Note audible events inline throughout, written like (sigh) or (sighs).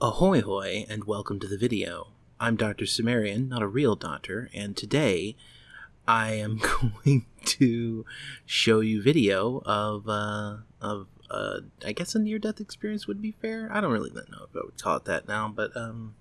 Ahoy hoy and welcome to the video. I'm Dr. Sumerian, not a real doctor, and today I am (laughs) going to show you video of uh, of uh, I guess a near death experience would be fair. I don't really know if I would call it that now, but um,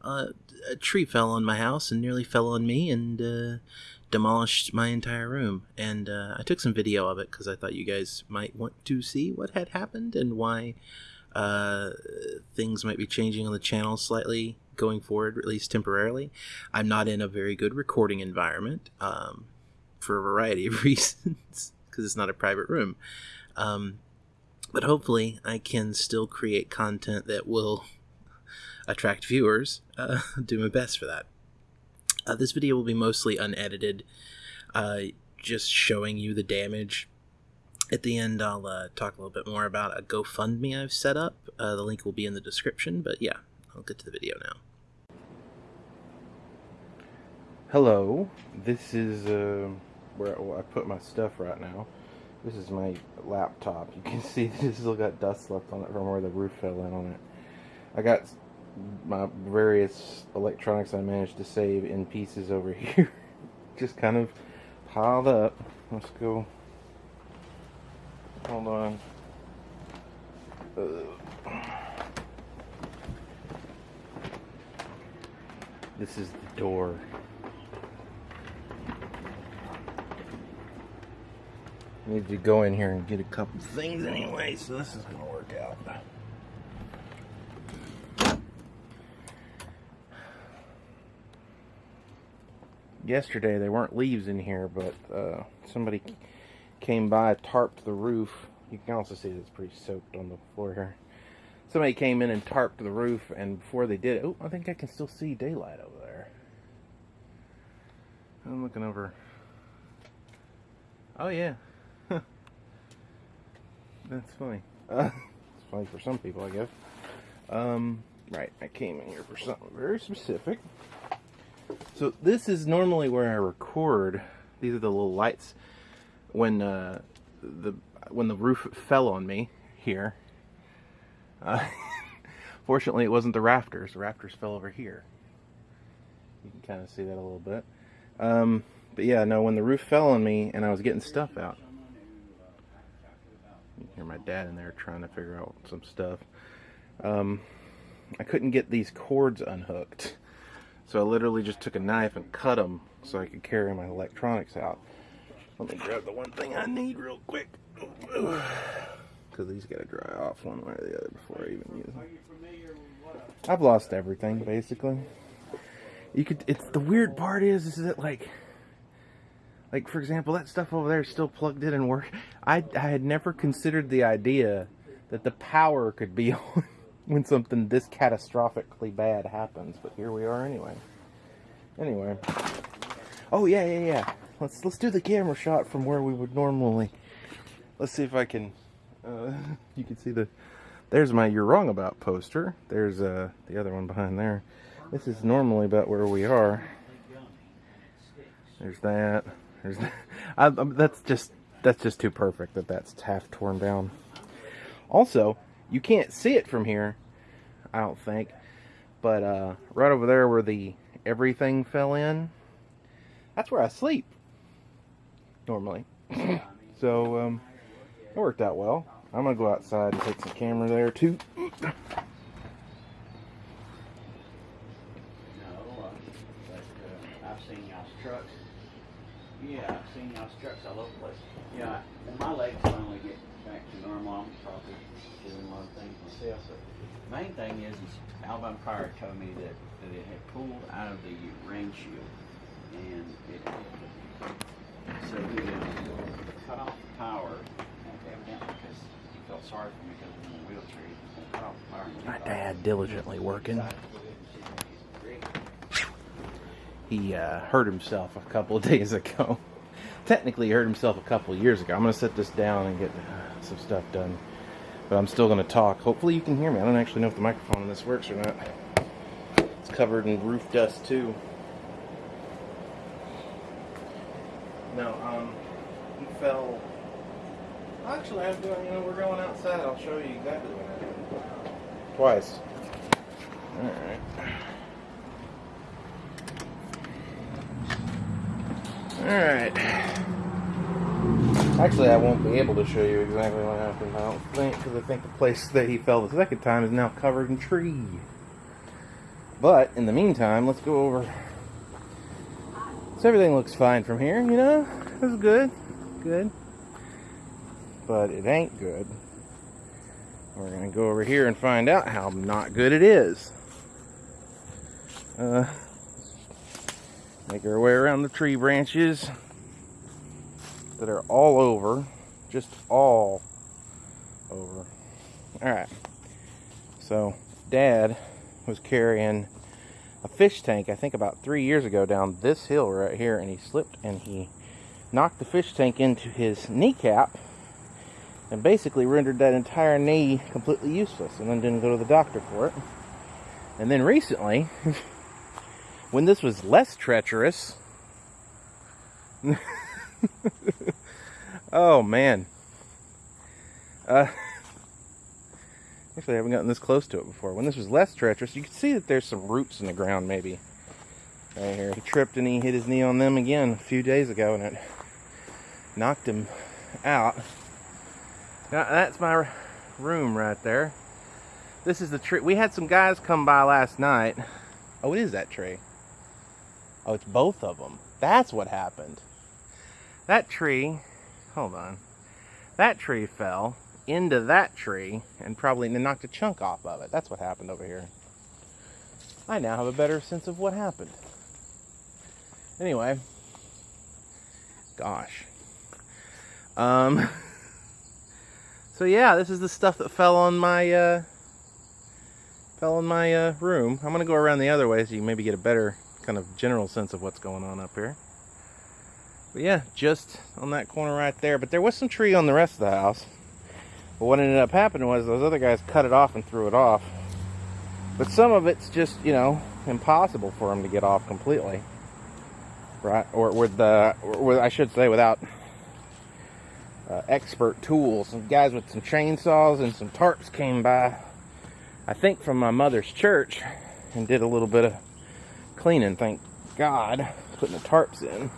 uh, a tree fell on my house and nearly fell on me and uh, demolished my entire room. And uh, I took some video of it because I thought you guys might want to see what had happened and why uh, things might be changing on the channel slightly going forward, at least temporarily. I'm not in a very good recording environment um, for a variety of (laughs) reasons because it's not a private room. Um, but hopefully, I can still create content that will (laughs) attract viewers. Uh, (laughs) do my best for that. Uh, this video will be mostly unedited, uh, just showing you the damage at the end, I'll uh, talk a little bit more about a GoFundMe I've set up. Uh, the link will be in the description, but yeah, I'll get to the video now. Hello, this is uh, where I put my stuff right now. This is my laptop. You can (laughs) see this still got dust left on it from where the roof fell in on it. I got my various electronics I managed to save in pieces over (laughs) here. Just kind of piled up. Let's go Hold on. This is the door. Need to go in here and get a couple things anyway, so this is gonna work out. Yesterday there weren't leaves in here, but uh, somebody came by, tarped the roof. You can also see it's pretty soaked on the floor here. Somebody came in and tarped the roof, and before they did it, oh, I think I can still see daylight over there. I'm looking over. Oh, yeah. (laughs) That's funny. Uh, (laughs) it's funny for some people, I guess. Um, right, I came in here for something very specific. So this is normally where I record. These are the little lights when uh, the when the roof fell on me here. Uh, (laughs) fortunately, it wasn't the rafters. The rafters fell over here. You can kind of see that a little bit. Um, but yeah, no, when the roof fell on me and I was getting stuff out. You hear my dad in there trying to figure out some stuff. Um, I couldn't get these cords unhooked. So I literally just took a knife and cut them so I could carry my electronics out. Let me grab the one thing I need real quick. (sighs) Because these got to dry off one way or the other before I even use them. I've lost everything, basically. You could, it's, the weird part is, is that like, like for example, that stuff over there is still plugged in and work. I, I had never considered the idea that the power could be (laughs) on when something this catastrophically bad happens, but here we are anyway. Anyway. Oh yeah, yeah, yeah. Let's let's do the camera shot from where we would normally. Let's see if I can. Uh, (laughs) you can see the. There's my "You're Wrong About" poster. There's uh, the other one behind there. This is normally about where we are. There's that. There's that. (laughs) I, that's just that's just too perfect that that's half torn down. Also, you can't see it from here. I don't think. But uh, right over there where the everything fell in, that's where I sleep normally. (laughs) so, um, it worked out well. I'm going to go outside and take some camera there too. Yeah, I've seen y'all's trucks all over the place. Yeah, and my legs finally get back to normal. I'm probably doing a lot of things myself. But the main thing is, is Alabama Power told me that, that it had pulled out of the rain shield and it so he cut off the power, evidently because he felt sorry for me because I'm in a wheelchair. He cut off the power. My dad diligently working. He uh, hurt himself a couple of (laughs) days ago. Technically, he hurt himself a couple of years ago. I'm going to set this down and get uh, some stuff done. But I'm still going to talk. Hopefully you can hear me. I don't actually know if the microphone in this works or not. It's covered in roof dust too. No, um, he fell. Actually, I'm doing, you know, we're going outside. I'll show you exactly what happened. Twice. Alright. Alright. Actually, I won't be able to show you exactly what happened. I don't think, because I think the place that he fell the second time is now covered in tree. But in the meantime, let's go over. So everything looks fine from here, you know? It's good. Good. But it ain't good. We're going to go over here and find out how not good it is. Uh, make our way around the tree branches that are all over. Just all over. Alright. So, Dad was carrying a fish tank, I think about three years ago, down this hill right here, and he slipped and he knocked the fish tank into his kneecap and basically rendered that entire knee completely useless and then didn't go to the doctor for it. And then recently, (laughs) when this was less treacherous, (laughs) oh man. Uh, (laughs) Actually, I haven't gotten this close to it before. When this was less treacherous, you can see that there's some roots in the ground, maybe. Right here. He tripped and he hit his knee on them again a few days ago, and it knocked him out. Now, that's my room right there. This is the tree. We had some guys come by last night. Oh, it is that tree. Oh, it's both of them. That's what happened. That tree, hold on. That tree fell into that tree and probably knocked a chunk off of it. That's what happened over here. I now have a better sense of what happened. Anyway, gosh. Um, (laughs) so yeah, this is the stuff that fell on my uh, fell on my uh, room. I'm gonna go around the other way so you maybe get a better kind of general sense of what's going on up here. But yeah, just on that corner right there. But there was some tree on the rest of the house. But what ended up happening was those other guys cut it off and threw it off. But some of it's just, you know, impossible for them to get off completely. Right? Or with the, or with, I should say, without uh, expert tools. Some guys with some chainsaws and some tarps came by, I think from my mother's church, and did a little bit of cleaning, thank God, putting the tarps in.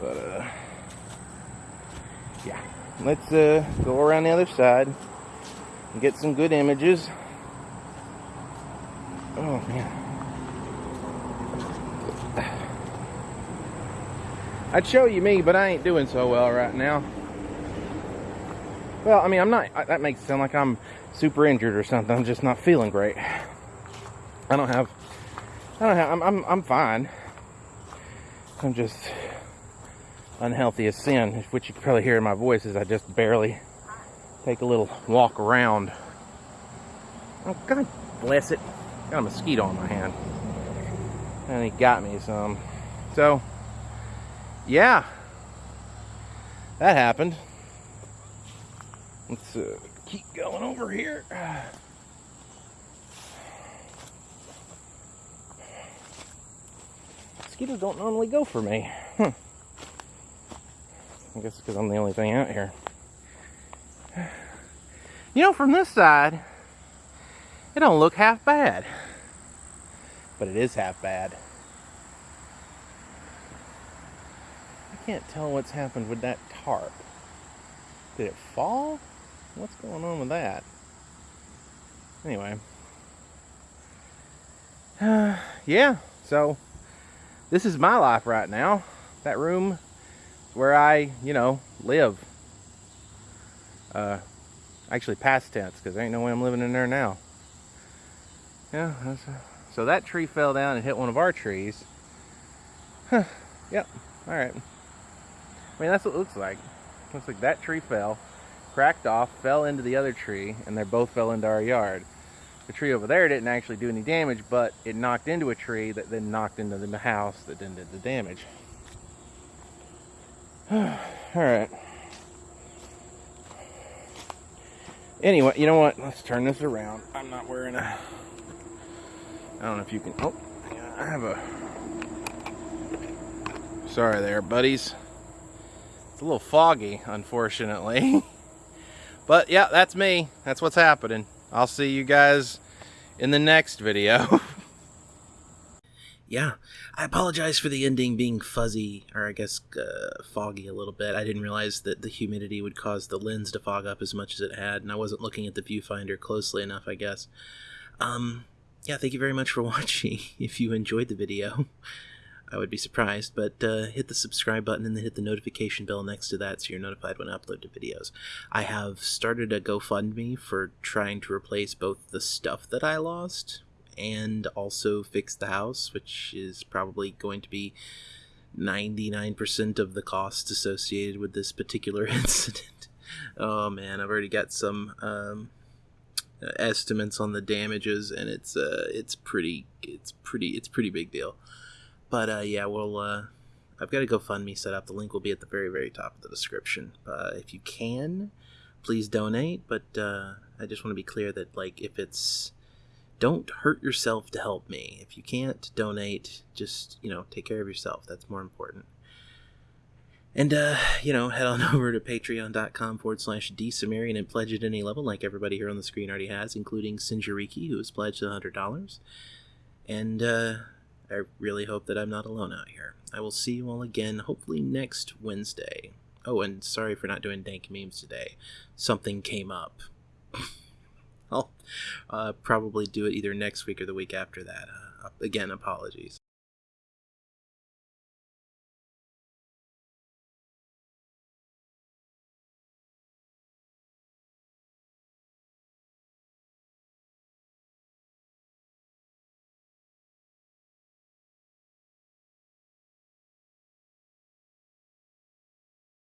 But, uh, yeah let's uh, go around the other side and get some good images. Oh man. I'd show you me, but I ain't doing so well right now. Well, I mean, I'm not, that makes it sound like I'm super injured or something. I'm just not feeling great. I don't have, I don't have, I'm, I'm, I'm fine. I'm just unhealthy as sin, which you can probably hear in my voice as I just barely take a little walk around. Oh, God bless it. Got a mosquito on my hand. And he got me some. So, yeah. That happened. Let's uh, keep going over here. Mosquitoes don't normally go for me. Huh. I guess because I'm the only thing out here. You know, from this side, it don't look half bad. But it is half bad. I can't tell what's happened with that tarp. Did it fall? What's going on with that? Anyway. Uh, (sighs) yeah, so this is my life right now. That room where I, you know, live. Uh, actually past tense, because there ain't no way I'm living in there now. Yeah, so that tree fell down and hit one of our trees. Huh, yep, alright. I mean, that's what it looks like. Looks like that tree fell, cracked off, fell into the other tree, and they both fell into our yard. The tree over there didn't actually do any damage, but it knocked into a tree that then knocked into the house that then did the damage. (sighs) All right. Anyway, you know what? Let's turn this around. I'm not wearing a. (sighs) I don't know if you can. Oh, I have a. Sorry there, buddies. It's a little foggy, unfortunately. (laughs) but yeah, that's me. That's what's happening. I'll see you guys in the next video. (laughs) yeah, I apologize for the ending being fuzzy, or I guess uh, foggy a little bit. I didn't realize that the humidity would cause the lens to fog up as much as it had, and I wasn't looking at the viewfinder closely enough, I guess. Um, yeah, thank you very much for (laughs) watching. If you enjoyed the video, I would be surprised, but uh, hit the subscribe button and then hit the notification bell next to that so you're notified when I upload the videos. I have started a GoFundMe for trying to replace both the stuff that I lost and also fix the house, which is probably going to be 99% of the costs associated with this particular (laughs) incident. oh man, I've already got some um, estimates on the damages, and it's uh, it's pretty it's pretty it's pretty big deal. But uh, yeah, we'll. Uh, I've got a GoFundMe set up. The link will be at the very, very top of the description. Uh, if you can, please donate. But uh, I just want to be clear that, like, if it's. Don't hurt yourself to help me. If you can't donate, just, you know, take care of yourself. That's more important. And, uh, you know, head on (laughs) over to patreon.com forward slash dsumerian and pledge at any level, like everybody here on the screen already has, including Sinjariki, who has pledged $100. And, uh, I really hope that I'm not alone out here. I will see you all again, hopefully next Wednesday. Oh, and sorry for not doing dank memes today. Something came up. (laughs) I'll uh, probably do it either next week or the week after that. Uh, again, apologies.